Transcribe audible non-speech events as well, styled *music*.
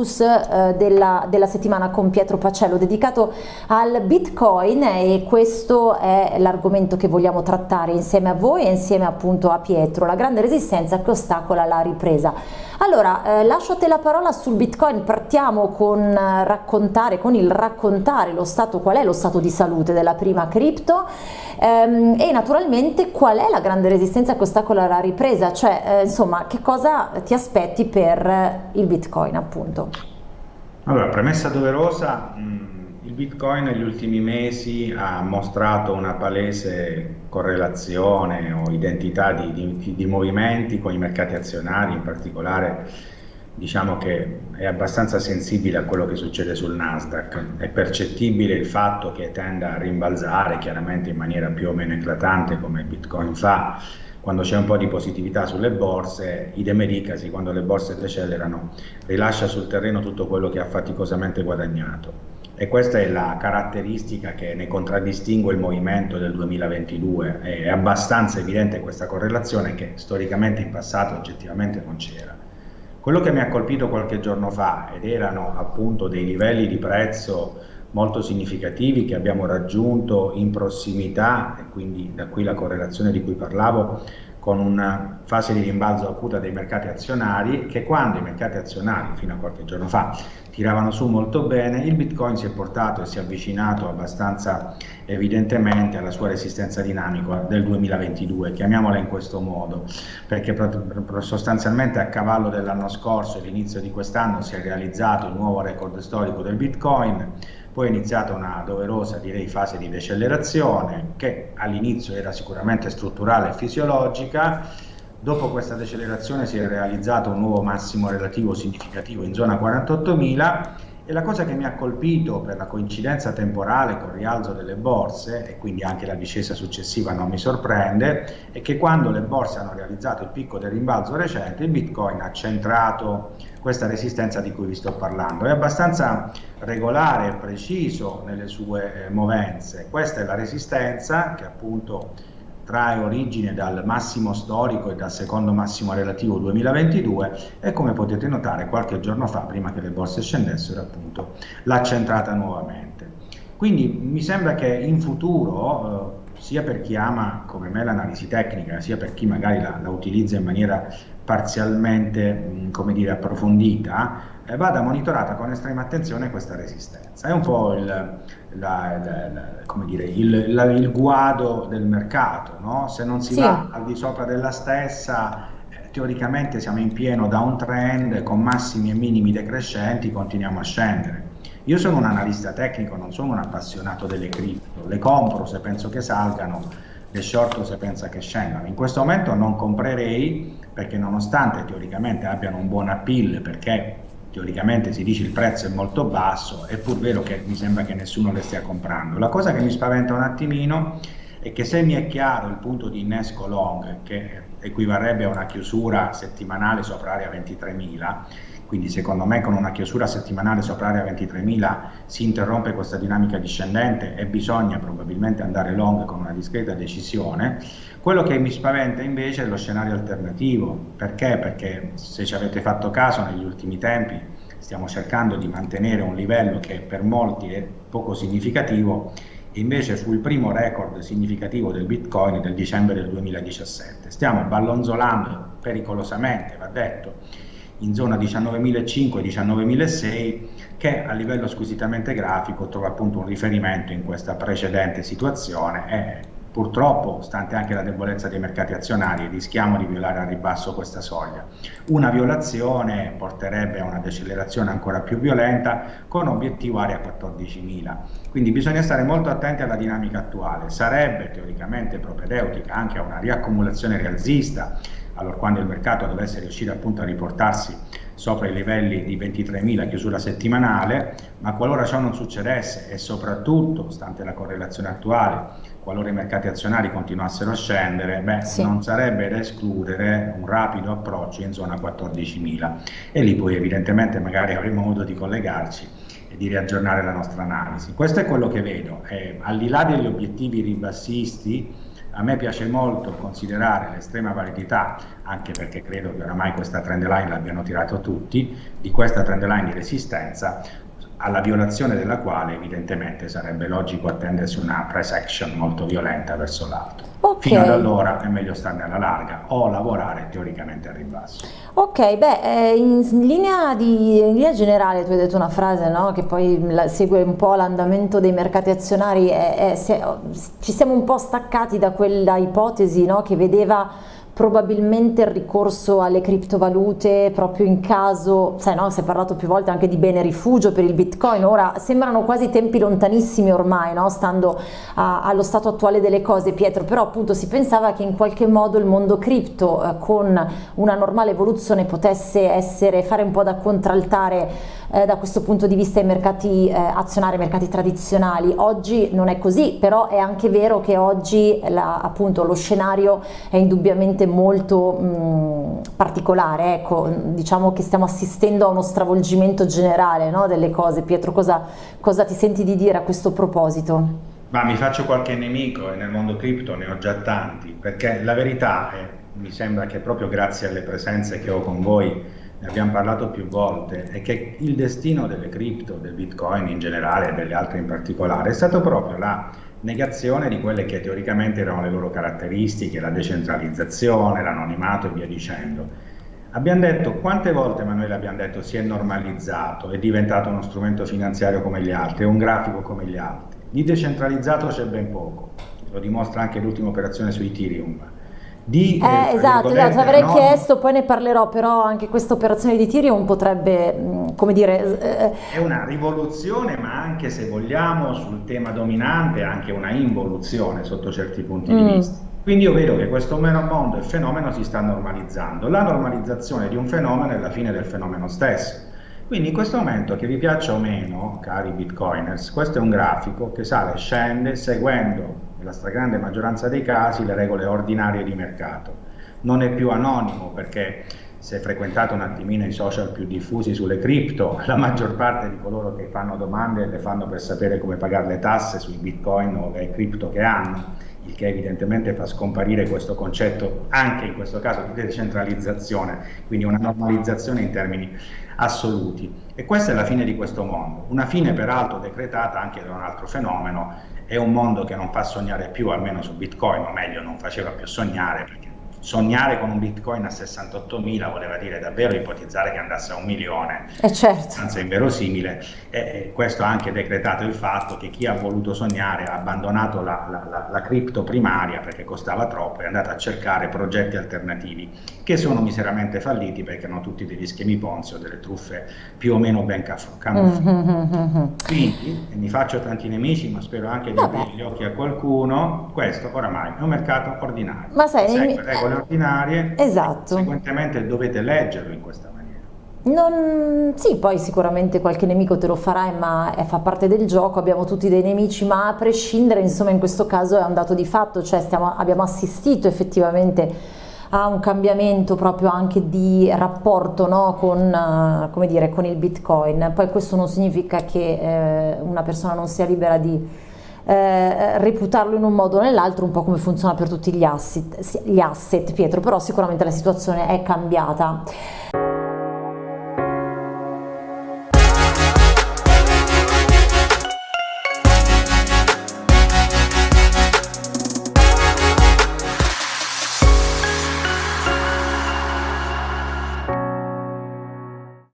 focus eh, della, della, settimana con Pietro Pacello dedicato al Bitcoin e questo è l'argomento che vogliamo trattare insieme a voi e insieme appunto a Pietro, la grande resistenza che ostacola la ripresa. Allora, eh, lascio a te la parola sul Bitcoin, partiamo con, eh, raccontare, con il raccontare lo stato, qual è lo stato di salute della prima cripto ehm, e naturalmente qual è la grande resistenza che ostacola la ripresa, cioè eh, insomma che cosa ti aspetti per il Bitcoin appunto. Allora, premessa doverosa, mm, il Bitcoin negli ultimi mesi ha mostrato una palese correlazione o identità di, di, di movimenti con i mercati azionari, in particolare diciamo che è abbastanza sensibile a quello che succede sul Nasdaq, è percettibile il fatto che tenda a rimbalzare chiaramente in maniera più o meno eclatante come Bitcoin fa, quando c'è un po' di positività sulle borse, idem dicasi, quando le borse decelerano, rilascia sul terreno tutto quello che ha faticosamente guadagnato. E questa è la caratteristica che ne contraddistingue il movimento del 2022. È abbastanza evidente questa correlazione che storicamente in passato oggettivamente non c'era. Quello che mi ha colpito qualche giorno fa, ed erano appunto dei livelli di prezzo molto significativi che abbiamo raggiunto in prossimità, e quindi da qui la correlazione di cui parlavo, con una fase di rimbalzo acuta dei mercati azionari, che quando i mercati azionari, fino a qualche giorno fa, tiravano su molto bene, il Bitcoin si è portato e si è avvicinato abbastanza evidentemente alla sua resistenza dinamica del 2022, chiamiamola in questo modo, perché sostanzialmente a cavallo dell'anno scorso e l'inizio di quest'anno si è realizzato il nuovo record storico del Bitcoin, poi è iniziata una doverosa direi fase di decelerazione che all'inizio era sicuramente strutturale e fisiologica, dopo questa decelerazione si è realizzato un nuovo massimo relativo significativo in zona 48.000 e la cosa che mi ha colpito per la coincidenza temporale con il rialzo delle borse, e quindi anche la discesa successiva non mi sorprende, è che quando le borse hanno realizzato il picco del rimbalzo recente, il Bitcoin ha centrato questa resistenza di cui vi sto parlando. È abbastanza regolare e preciso nelle sue eh, movenze. Questa è la resistenza che appunto trae origine dal massimo storico e dal secondo massimo relativo 2022 e come potete notare qualche giorno fa, prima che le borse scendessero, appunto l'ha centrata nuovamente. Quindi mi sembra che in futuro, eh, sia per chi ama come me l'analisi tecnica, sia per chi magari la, la utilizza in maniera parzialmente mh, come dire, approfondita, eh, vada monitorata con estrema attenzione questa resistenza. È un po' il, la, la, la, dire, il, il guado del mercato, no? se non si sì. va al di sopra della stessa, eh, teoricamente siamo in pieno downtrend con massimi e minimi decrescenti, continuiamo a scendere. Io sono un analista tecnico, non sono un appassionato delle cripto, le compro se penso che salgano, le short se pensa che scendano. In questo momento non comprerei perché nonostante teoricamente abbiano un buon appeal perché teoricamente si dice il prezzo è molto basso, è pur vero che mi sembra che nessuno le stia comprando. La cosa che mi spaventa un attimino è che se mi è chiaro il punto di innesco long, che equivarrebbe a una chiusura settimanale sopra area 23.000, quindi secondo me con una chiusura settimanale sopra area 23.000 si interrompe questa dinamica discendente e bisogna probabilmente andare long con una discreta decisione. Quello che mi spaventa invece è lo scenario alternativo, perché? Perché se ci avete fatto caso negli ultimi tempi stiamo cercando di mantenere un livello che per molti è poco significativo invece fu il primo record significativo del Bitcoin del dicembre del 2017. Stiamo ballonzolando pericolosamente, va detto, in zona 19.500-19.600 che a livello squisitamente grafico trova appunto un riferimento in questa precedente situazione e purtroppo, stante anche la debolezza dei mercati azionari, rischiamo di violare al ribasso questa soglia. Una violazione porterebbe a una decelerazione ancora più violenta con obiettivo area 14.000. Quindi bisogna stare molto attenti alla dinamica attuale. Sarebbe teoricamente propedeutica anche a una riaccumulazione rialzista allora quando il mercato dovesse riuscire appunto a riportarsi sopra i livelli di 23.000 chiusura settimanale, ma qualora ciò non succedesse e soprattutto, stante la correlazione attuale, qualora i mercati azionari continuassero a scendere, beh, sì. non sarebbe da escludere un rapido approccio in zona 14.000 e lì poi evidentemente magari avremo modo di collegarci e di riaggiornare la nostra analisi. Questo è quello che vedo, eh, al di là degli obiettivi ribassisti, A me piace molto considerare l'estrema validità, anche perché credo che oramai questa trend line l'abbiano tirato tutti, di questa trend line di resistenza alla violazione della quale evidentemente sarebbe logico attendersi una press action molto violenta verso l'alto. Okay. Fino ad allora è meglio starne alla larga o lavorare teoricamente al ribasso. Ok, beh, eh, in linea, di, in linea generale tu hai detto una frase no? che poi segue un po' l'andamento dei mercati azionari, è, è, se, ci siamo un po' staccati da quella ipotesi no? che vedeva probabilmente il ricorso alle criptovalute proprio in caso, sai no, si è parlato più volte anche di bene rifugio per il bitcoin, ora sembrano quasi tempi lontanissimi ormai, no? stando a, allo stato attuale delle cose Pietro, però appunto si pensava che in qualche modo il mondo cripto eh, con una normale evoluzione potesse essere, fare un po' da contraltare eh, da questo punto di vista ai mercati eh, azionari, ai mercati tradizionali. Oggi non è così, però è anche vero che oggi la, appunto, lo scenario è indubbiamente molto mh, particolare, ecco, diciamo che stiamo assistendo a uno stravolgimento generale no, delle cose. Pietro, cosa, cosa ti senti di dire a questo proposito? Ma mi faccio qualche nemico e nel mondo cripto ne ho già tanti, perché la verità è, mi sembra che proprio grazie alle presenze che ho con voi ne abbiamo parlato più volte, è che il destino delle cripto, del bitcoin in generale e delle altre in particolare, è stato proprio la negazione di quelle che teoricamente erano le loro caratteristiche, la decentralizzazione, l'anonimato e via dicendo. Abbiamo detto, quante volte Emanuele abbiamo detto si è normalizzato, è diventato uno strumento finanziario come gli altri, è un grafico come gli altri. Di decentralizzato c'è ben poco, lo dimostra anche l'ultima operazione su Ethereum di, eh, eh, esatto, esatto, avrei no? chiesto, poi ne parlerò, però anche questa operazione di Tyrion potrebbe, come dire... Eh, è una rivoluzione, ma anche se vogliamo sul tema dominante, anche una involuzione sotto certi punti mm. di vista. Quindi io vedo che questo mondo e fenomeno si sta normalizzando. La normalizzazione di un fenomeno è la fine del fenomeno stesso. Quindi in questo momento, che vi piaccia o meno, cari bitcoiners, questo è un grafico che sale e scende seguendo nella stragrande maggioranza dei casi, le regole ordinarie di mercato. Non è più anonimo perché se frequentate un attimino i social più diffusi sulle cripto, *laughs* la maggior parte di coloro che fanno domande le fanno per sapere come pagare le tasse sui bitcoin o le cripto che hanno, il che evidentemente fa scomparire questo concetto anche in questo caso di decentralizzazione, quindi una normalizzazione in termini assoluti. E questa è la fine di questo mondo, una fine peraltro decretata anche da un altro fenomeno è un mondo che non fa sognare più, almeno su Bitcoin, o meglio non faceva più sognare, perché sognare con un bitcoin a 68.000 voleva dire davvero ipotizzare che andasse a un milione, eh certo. anzi è inverosimile, e questo ha anche decretato il fatto che chi ha voluto sognare ha abbandonato la, la, la, la cripto primaria perché costava troppo e è andato a cercare progetti alternativi che sono miseramente falliti perché hanno tutti degli schemi Ponzi o delle truffe più o meno ben camuffate. Mm-hmm. Quindi, mi faccio tanti nemici ma spero anche di aprire gli occhi a qualcuno, questo oramai è un mercato ordinario. Ma sai, segue regole ordinarie, esatto. conseguentemente dovete leggerlo in questa maniera. Non, sì, poi sicuramente qualche nemico te lo farai, ma è, fa parte del gioco, abbiamo tutti dei nemici, ma a prescindere, insomma, in questo caso è un dato di fatto, cioè stiamo, abbiamo assistito effettivamente a un cambiamento proprio anche di rapporto no, con, uh, dire, con, il bitcoin. Poi questo non significa che eh, una persona non sia libera di eh, reputarlo in un modo o nell'altro, un po' come funziona per tutti gli asset, gli asset, Pietro, però sicuramente la situazione è cambiata.